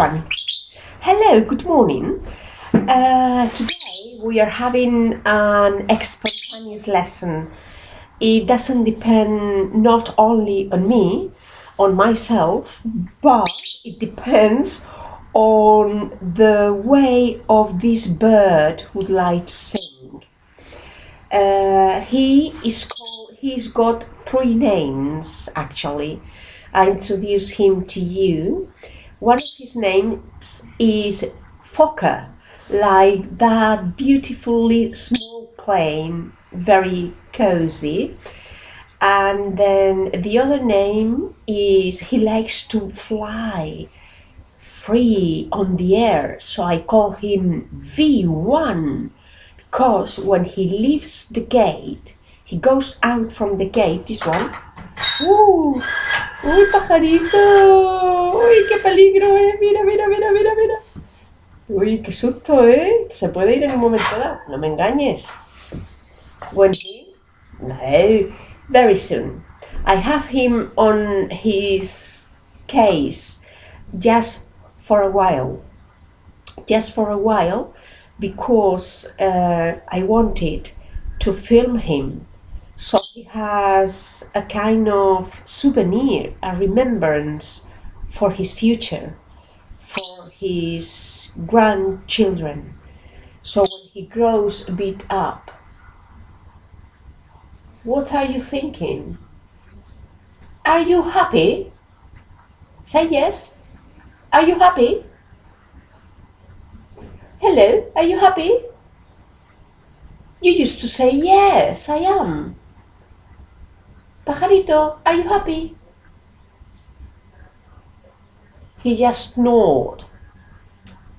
Hello, good morning. Uh, today we are having an spontaneous lesson. It doesn't depend not only on me, on myself, but it depends on the way of this bird would like to sing. Uh, he is called. He's got three names actually. I introduce him to you. One of his names is Fokker, like that beautifully small plane, very cozy. And then the other name is he likes to fly free on the air, so I call him V1 because when he leaves the gate, he goes out from the gate, this one. ¡Uh! ¡Uy, pajarito! ¡Uy, qué peligro, eh! Mira, mira, mira, mira, mira. Uy, qué susto, ¿eh? Que se puede ir en un momento dado. No me engañes. When he? No, very soon. I have him on his case just for a while. Just for a while because uh, I wanted to film him so he has a kind of souvenir, a remembrance for his future, for his grandchildren. So when he grows a bit up, what are you thinking? Are you happy? Say yes. Are you happy? Hello, are you happy? You used to say yes, I am. Pajarito, are you happy? He just snored.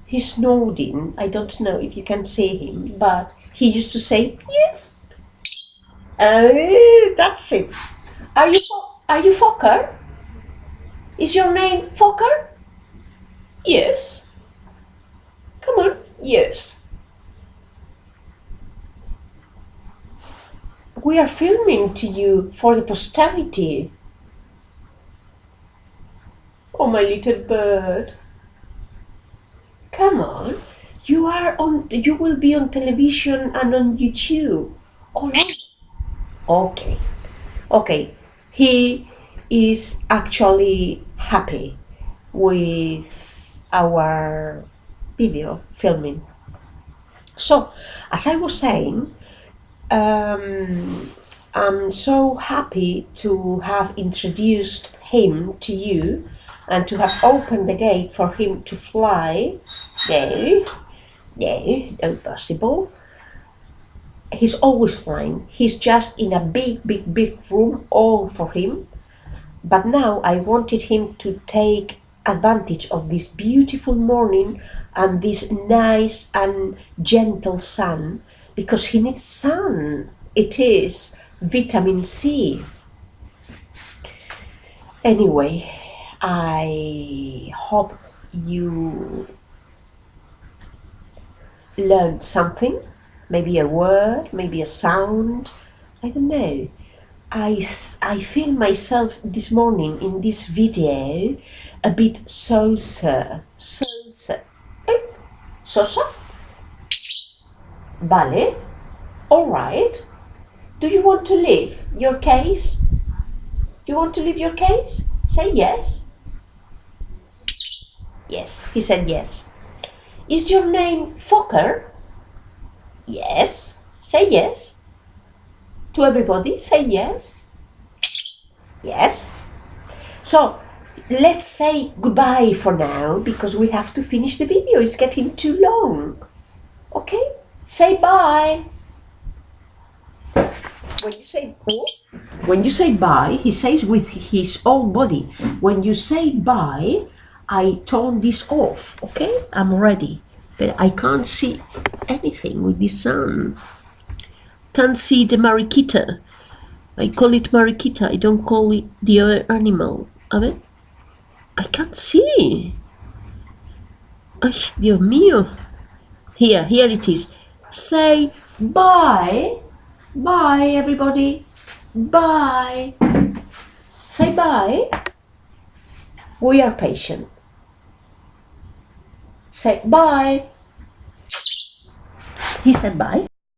He's snoring. I don't know if you can see him, but he used to say yes. Uh, that's it. Are you are you Fokker? Is your name Fokker? Yes. Come on. Yes. We are filming to you for the posterity. My little bird. Come on. You are on. You will be on television and on YouTube. All right. Okay. Okay. He is actually happy with our video filming. So, as I was saying, um, I'm so happy to have introduced him to you and to have opened the gate for him to fly. No, no, no possible. He's always flying. He's just in a big, big, big room all for him. But now I wanted him to take advantage of this beautiful morning and this nice and gentle sun because he needs sun. It is vitamin C. Anyway, I hope you learned something, maybe a word, maybe a sound, I don't know. I, I feel myself this morning in this video a bit sosa. Eh? Sosa? Vale. All right. Do you want to leave your case? Do you want to leave your case? Say yes. Yes, he said yes. Is your name Fokker? Yes. Say yes. To everybody, say yes. Yes. So, let's say goodbye for now because we have to finish the video. It's getting too long. Okay? Say bye. When you say when you say bye, he says with his whole body. When you say bye, I turn this off. Okay, I'm ready, but I can't see anything with the sun. Can't see the mariquita. I call it mariquita. I don't call it the other animal. A ver. I can't see. Ay, Dios mío. Here, here it is. Say bye. Bye, everybody. Bye. Say bye. We are patient. Say bye. He said bye.